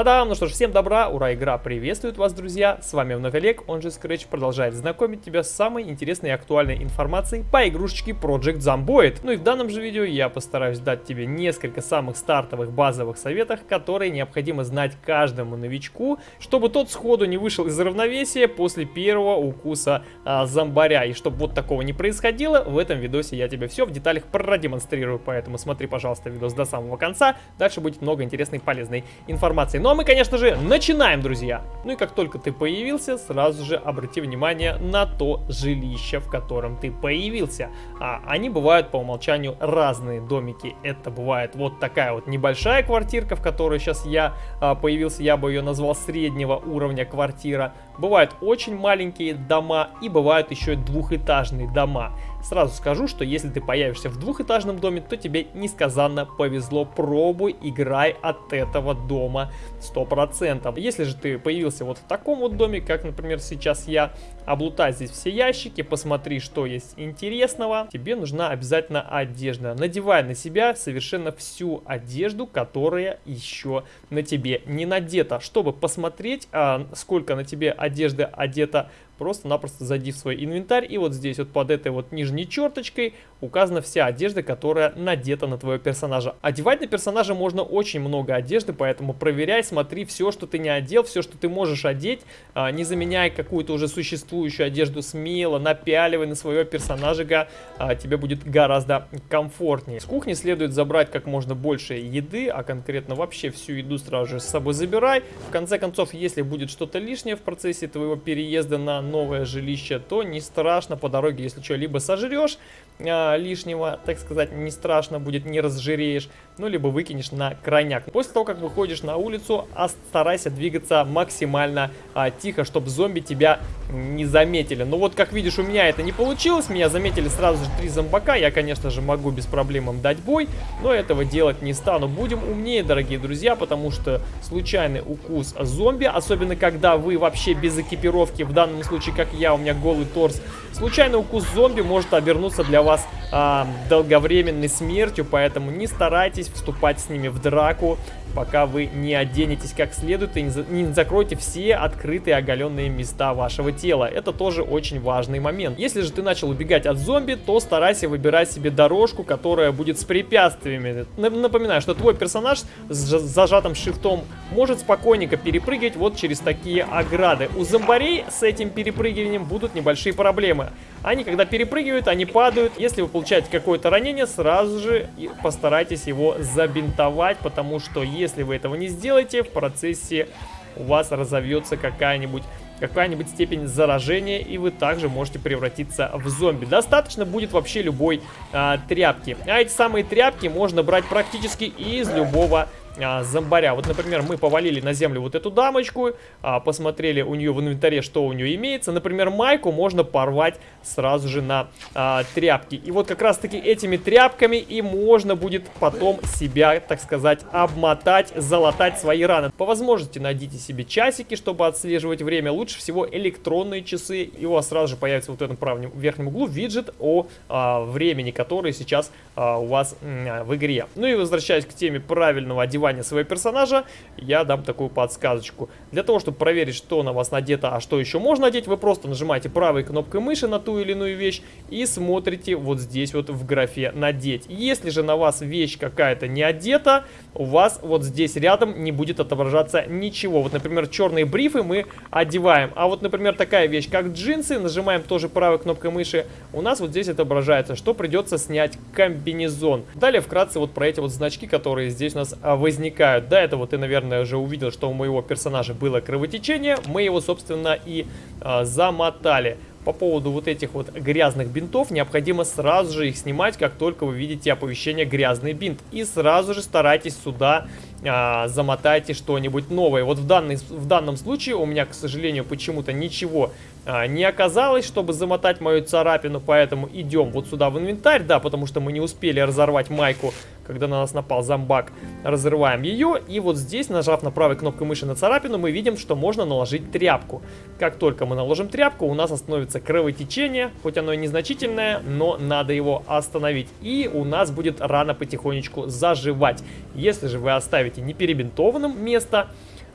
Та-дам! Ну что ж, всем добра, ура, игра приветствует вас, друзья! С вами вновь Олег, он же Scratch, продолжает знакомить тебя с самой интересной и актуальной информацией по игрушечке Project Zomboid. Ну и в данном же видео я постараюсь дать тебе несколько самых стартовых базовых советов, которые необходимо знать каждому новичку, чтобы тот сходу не вышел из равновесия после первого укуса а, зомбаря. И чтобы вот такого не происходило, в этом видосе я тебе все в деталях продемонстрирую, поэтому смотри, пожалуйста, видос до самого конца, дальше будет много интересной и полезной информации. Ну а мы, конечно же, начинаем, друзья. Ну и как только ты появился, сразу же обрати внимание на то жилище, в котором ты появился. А, они бывают по умолчанию разные домики. Это бывает вот такая вот небольшая квартирка, в которой сейчас я а, появился, я бы ее назвал среднего уровня квартира. Бывают очень маленькие дома и бывают еще двухэтажные дома. Сразу скажу, что если ты появишься в двухэтажном доме, то тебе несказанно повезло. Пробуй, играй от этого дома 100%. Если же ты появился вот в таком вот доме, как, например, сейчас я, облутай здесь все ящики, посмотри, что есть интересного. Тебе нужна обязательно одежда. Надевай на себя совершенно всю одежду, которая еще на тебе не надета, чтобы посмотреть, а, сколько на тебе одежды одета Просто-напросто зайди в свой инвентарь, и вот здесь вот под этой вот нижней черточкой указана вся одежда, которая надета на твоего персонажа. Одевать на персонажа можно очень много одежды, поэтому проверяй, смотри все, что ты не одел, все, что ты можешь одеть, а, не заменяй какую-то уже существующую одежду смело, напяливай на своего персонажа, а, тебе будет гораздо комфортнее. С кухни следует забрать как можно больше еды, а конкретно вообще всю еду сразу же с собой забирай. В конце концов, если будет что-то лишнее в процессе твоего переезда на новое жилище, то не страшно по дороге, если что, либо сожрешь а, лишнего, так сказать, не страшно будет, не разжиреешь, ну, либо выкинешь на крайняк. После того, как выходишь на улицу, старайся двигаться максимально а, тихо, чтобы зомби тебя не заметили. Но вот, как видишь, у меня это не получилось, меня заметили сразу же три зомбака, я, конечно же, могу без проблем им дать бой, но этого делать не стану. Будем умнее, дорогие друзья, потому что случайный укус зомби, особенно когда вы вообще без экипировки, в данном случае, как я, у меня голый торс, случайный укус зомби может обернуться для вас а, долговременной смертью, поэтому не старайтесь вступать с ними в драку, пока вы не оденетесь как следует и не, не закроете все открытые оголенные места вашего тела. Это тоже очень важный момент. Если же ты начал убегать от зомби, то старайся выбирать себе дорожку, которая будет с препятствиями. Напоминаю, что твой персонаж с зажатым шифтом может спокойненько перепрыгивать вот через такие ограды. У зомбарей с этим перепрыгиванием будут небольшие проблемы. Они, когда перепрыгивают, они падают. Если вы получаете какое-то ранение, сразу же постарайтесь его забинтовать, потому что если вы этого не сделаете, в процессе у вас разовьется какая-нибудь какая-нибудь степень заражения, и вы также можете превратиться в зомби. Достаточно будет вообще любой а, тряпки. А эти самые тряпки можно брать практически из любого а, зомбаря. Вот, например, мы повалили на землю вот эту дамочку, а, посмотрели у нее в инвентаре, что у нее имеется. Например, майку можно порвать сразу же на а, тряпки. И вот как раз-таки этими тряпками и можно будет потом себя, так сказать, обмотать, залатать свои раны. По возможности найдите себе часики, чтобы отслеживать время. Лучше всего электронные часы. И у вас сразу же появится вот в этом правом верхнем углу виджет о а, времени, который сейчас а, у вас а, в игре. Ну и возвращаясь к теме правильного одевания одевания своего персонажа, я дам такую подсказочку. Для того, чтобы проверить, что на вас надето, а что еще можно надеть, вы просто нажимаете правой кнопкой мыши на ту или иную вещь и смотрите вот здесь вот в графе «Надеть». Если же на вас вещь какая-то не одета, у вас вот здесь рядом не будет отображаться ничего. Вот, например, черные брифы мы одеваем. А вот, например, такая вещь, как джинсы, нажимаем тоже правой кнопкой мыши, у нас вот здесь отображается, что придется снять комбинезон. Далее вкратце вот про эти вот значки, которые здесь у нас вы возникают. До этого ты, наверное, уже увидел, что у моего персонажа было кровотечение. Мы его, собственно, и э, замотали. По поводу вот этих вот грязных бинтов, необходимо сразу же их снимать, как только вы видите оповещение «грязный бинт». И сразу же старайтесь сюда а, замотайте что-нибудь новое. Вот в, данный, в данном случае у меня, к сожалению, почему-то ничего а, не оказалось, чтобы замотать мою царапину, поэтому идем вот сюда в инвентарь, да, потому что мы не успели разорвать майку, когда на нас напал зомбак. Разрываем ее, и вот здесь, нажав на правой кнопкой мыши на царапину, мы видим, что можно наложить тряпку. Как только мы наложим тряпку, у нас остановится кровотечение, хоть оно и незначительное, но надо его остановить. И у нас будет рана потихонечку заживать. Если же вы оставите оставите не перебинтованным место,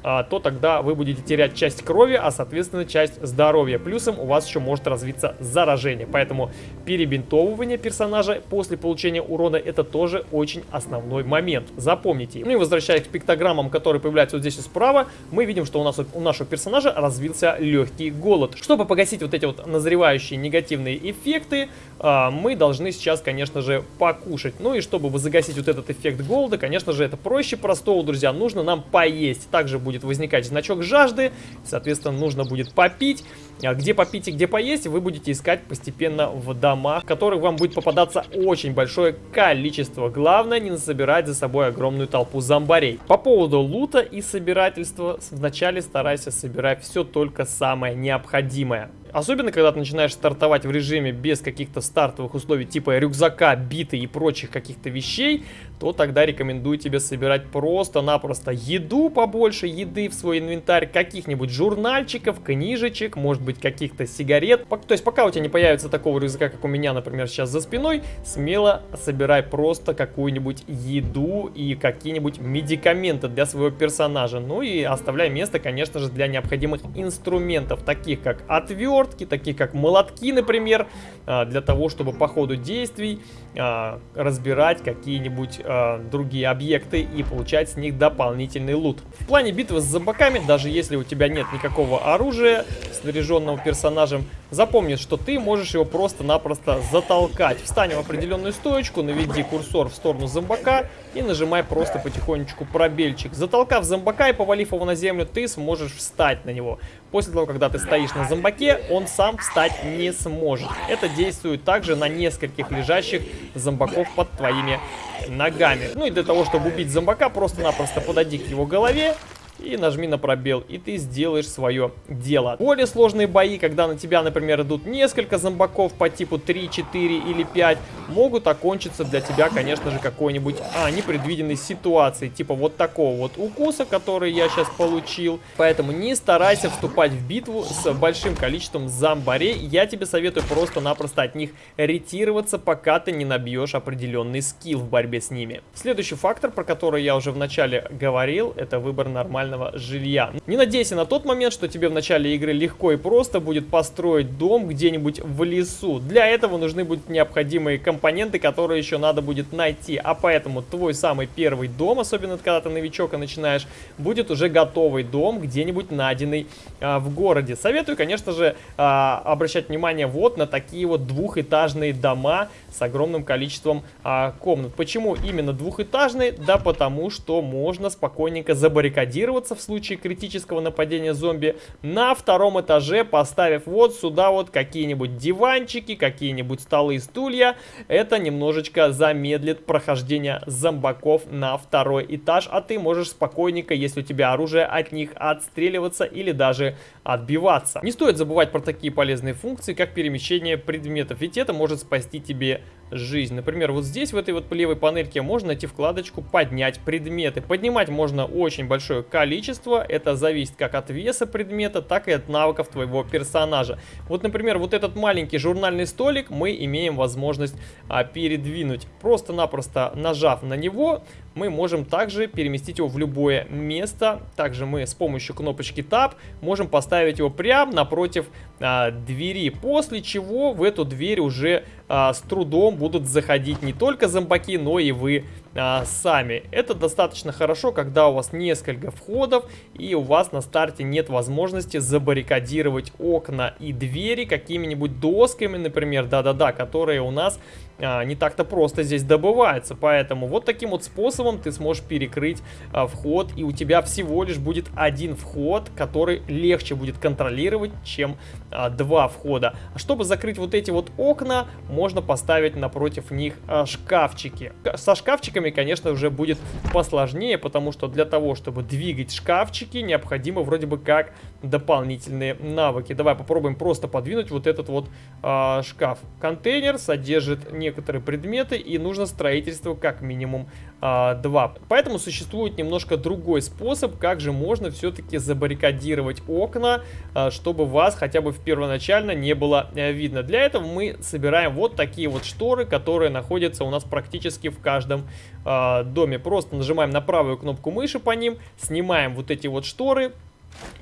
то тогда вы будете терять часть крови, а соответственно часть здоровья. Плюсом у вас еще может развиться заражение. Поэтому перебинтовывание персонажа после получения урона это тоже очень основной момент. Запомните. Ну и возвращаясь к пиктограммам, которые появляются вот здесь справа, мы видим, что у нас у нашего персонажа развился легкий голод. Чтобы погасить вот эти вот назревающие негативные эффекты, а, мы должны сейчас, конечно же, покушать. Ну и чтобы загасить вот этот эффект голода, конечно же, это проще простого, друзья. Нужно нам поесть. Также будет возникать значок жажды, соответственно, нужно будет попить. А где попить и где поесть, вы будете искать постепенно в домах, в которых вам будет попадаться очень большое количество. Главное, не насобирать за собой огромную толпу зомбарей. По поводу лута и собирательства, вначале старайся собирать все только самое необходимое. Особенно, когда ты начинаешь стартовать в режиме без каких-то стартовых условий, типа рюкзака, биты и прочих каких-то вещей, то тогда рекомендую тебе собирать просто-напросто еду побольше, еды в свой инвентарь, каких-нибудь журнальчиков, книжечек, может быть каких-то сигарет. То есть пока у тебя не появится такого рюкзака, как у меня, например, сейчас за спиной, смело собирай просто какую-нибудь еду и какие-нибудь медикаменты для своего персонажа. Ну и оставляй место, конечно же, для необходимых инструментов, таких как отвертки, таких как молотки, например, а, для того, чтобы по ходу действий а, разбирать какие-нибудь а, другие объекты и получать с них дополнительный лут. В плане битвы с зомбаками, даже если у тебя нет никакого оружия, снаряженного персонажем, запомни, что ты можешь его просто-напросто затолкать. Встань в определенную стоечку, наведи курсор в сторону зомбака и нажимай просто потихонечку пробельчик. Затолкав зомбака и повалив его на землю, ты сможешь встать на него. После того, когда ты стоишь на зомбаке, он сам встать не сможет. Это действует также на нескольких лежащих зомбаков под твоими ногами. Ну и для того, чтобы убить зомбака, просто-напросто подойди к его голове, и нажми на пробел, и ты сделаешь свое дело. Более сложные бои, когда на тебя, например, идут несколько зомбаков по типу 3, 4 или 5, могут окончиться для тебя, конечно же, какой-нибудь а, непредвиденной ситуацией, типа вот такого вот укуса, который я сейчас получил. Поэтому не старайся вступать в битву с большим количеством зомбарей, я тебе советую просто-напросто от них ретироваться, пока ты не набьешь определенный скилл в борьбе с ними. Следующий фактор, про который я уже в начале говорил, это выбор нормального жилья. Не надейся на тот момент, что тебе в начале игры легко и просто будет построить дом где-нибудь в лесу. Для этого нужны будут необходимые компоненты, которые еще надо будет найти. А поэтому твой самый первый дом, особенно когда ты новичок и начинаешь, будет уже готовый дом, где-нибудь найденный а, в городе. Советую, конечно же, а, обращать внимание вот на такие вот двухэтажные дома с огромным количеством а, комнат. Почему именно двухэтажные? Да потому что можно спокойненько забаррикадироваться в случае критического нападения зомби на втором этаже, поставив вот сюда вот какие-нибудь диванчики, какие-нибудь столы и стулья. Это немножечко замедлит прохождение зомбаков на второй этаж, а ты можешь спокойненько, если у тебя оружие, от них отстреливаться или даже отбиваться. Не стоит забывать про такие полезные функции, как перемещение предметов, ведь это может спасти тебе жизнь. Например, вот здесь, в этой вот левой панельке, можно найти вкладочку «Поднять предметы». Поднимать можно очень большое количество. Это зависит как от веса предмета, так и от навыков твоего персонажа. Вот, например, вот этот маленький журнальный столик мы имеем возможность а, передвинуть. Просто-напросто нажав на него, мы можем также переместить его в любое место. Также мы с помощью кнопочки Tab можем поставить его прямо напротив а, двери. После чего в эту дверь уже а, с трудом будут заходить не только зомбаки, но и вы а, сами. Это достаточно хорошо, когда у вас несколько входов и у вас на старте нет возможности забаррикадировать окна и двери какими-нибудь досками, например, да-да-да, которые у нас а, не так-то просто здесь добываются. Поэтому вот таким вот способом ты сможешь перекрыть а, вход и у тебя всего лишь будет один вход, который легче будет контролировать, чем а, два входа. А чтобы закрыть вот эти вот окна, можно поставить напротив них а, шкафчики. Со шкафчиками конечно, уже будет посложнее, потому что для того, чтобы двигать шкафчики, необходимо вроде бы как дополнительные навыки. Давай попробуем просто подвинуть вот этот вот э, шкаф. Контейнер содержит некоторые предметы и нужно строительство как минимум 2. Поэтому существует немножко другой способ, как же можно все-таки забаррикадировать окна, чтобы вас хотя бы в первоначально не было видно. Для этого мы собираем вот такие вот шторы, которые находятся у нас практически в каждом доме. Просто нажимаем на правую кнопку мыши по ним, снимаем вот эти вот шторы,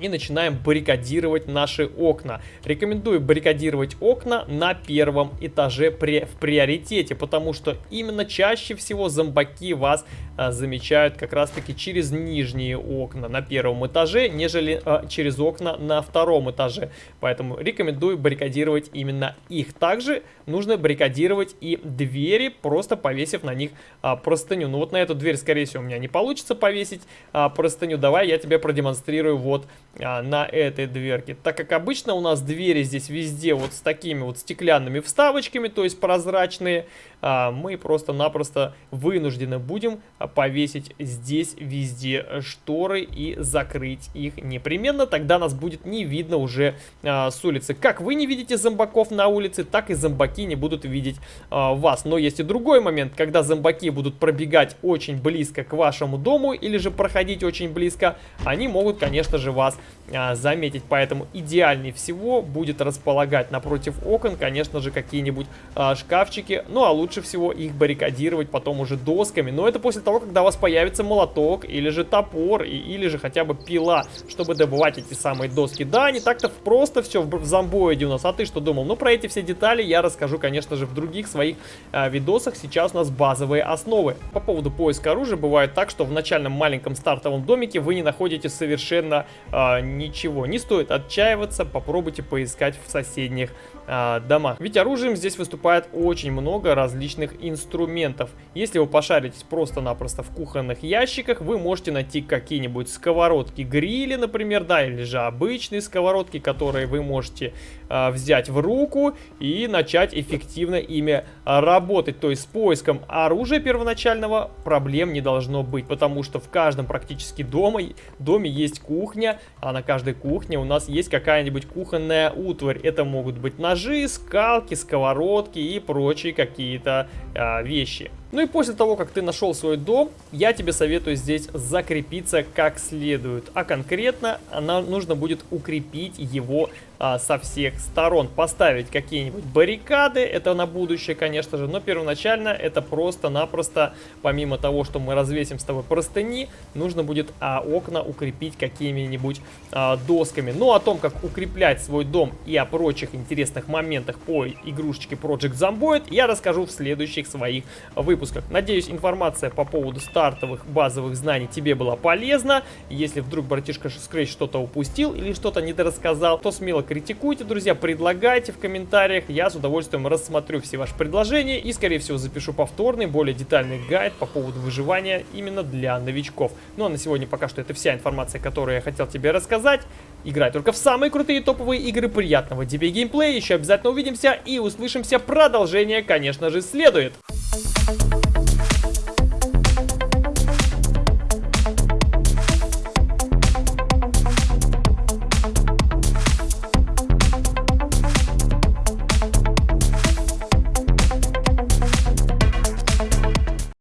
и начинаем баррикадировать наши окна. Рекомендую баррикадировать окна на первом этаже при, в приоритете, потому что именно чаще всего зомбаки вас а, замечают как раз таки через нижние окна на первом этаже, нежели а, через окна на втором этаже. Поэтому рекомендую баррикадировать именно их. Также нужно баррикадировать и двери, просто повесив на них а, простыню. Ну вот на эту дверь, скорее всего, у меня не получится повесить а, простыню. Давай я тебе продемонстрирую вот а, на этой дверке. Так как обычно у нас двери здесь везде вот с такими вот стеклянными вставочками, то есть прозрачные, а, мы просто-напросто вынуждены будем повесить здесь везде шторы и закрыть их непременно. Тогда нас будет не видно уже а, с улицы. Как вы не видите зомбаков на улице, так и зомбаки не будут видеть а, вас. Но есть и другой момент, когда зомбаки будут пробегать очень близко к вашему дому или же проходить очень близко, они могут, конечно же, вас а, заметить. Поэтому идеальнее всего будет располагать напротив окон, конечно же, какие-нибудь а, шкафчики. Ну, а лучше всего их баррикадировать потом уже досками. Но это после того, когда у вас появится молоток или же топор, и, или же хотя бы пила, чтобы добывать эти самые доски. Да, не так-то просто все в зомбоиде у нас. А ты что думал? Ну, про эти все детали я расскажу, конечно же, в других своих а, видосах. Сейчас у нас базовые основы. По поводу поиска оружия бывает так, что в начальном маленьком стартовом домике вы не находите совершенно а, ничего. Не стоит отчаиваться, попробуйте поискать в соседних а, домах. Ведь оружием здесь выступает очень много различных инструментов. Если вы пошаритесь просто-напросто в кухонных ящиках, вы можете найти какие-нибудь сковородки грили, например, да, или же обычные сковородки, которые вы можете а, взять в руку и начать эффективно ими работать. То есть с поиском оружия первоначального проблем не должно быть, потому что в каждом практически дома, доме есть кухня, а на каждой кухне у нас есть какая-нибудь кухонная утварь. Это могут быть ножи, скалки, сковородки и прочие какие-то а, вещи. Ну и после того, как ты нашел свой дом, я тебе советую здесь закрепиться как следует. А конкретно нам нужно будет укрепить его а, со всех сторон. Поставить какие-нибудь баррикады, это на будущее, конечно же. Но первоначально это просто-напросто, помимо того, что мы развесим с тобой простыни, нужно будет а, окна укрепить какими-нибудь а, досками. Ну о том, как укреплять свой дом и о прочих интересных моментах по игрушечке Project Zomboid, я расскажу в следующих своих выпусках. Надеюсь, информация по поводу стартовых базовых знаний тебе была полезна. Если вдруг братишка Scratch что-то упустил или что-то недорассказал, то смело критикуйте, друзья, предлагайте в комментариях. Я с удовольствием рассмотрю все ваши предложения и, скорее всего, запишу повторный, более детальный гайд по поводу выживания именно для новичков. Ну а на сегодня пока что это вся информация, которую я хотел тебе рассказать. Играй только в самые крутые топовые игры. Приятного тебе геймплея. Еще обязательно увидимся и услышимся. Продолжение, конечно же, следует.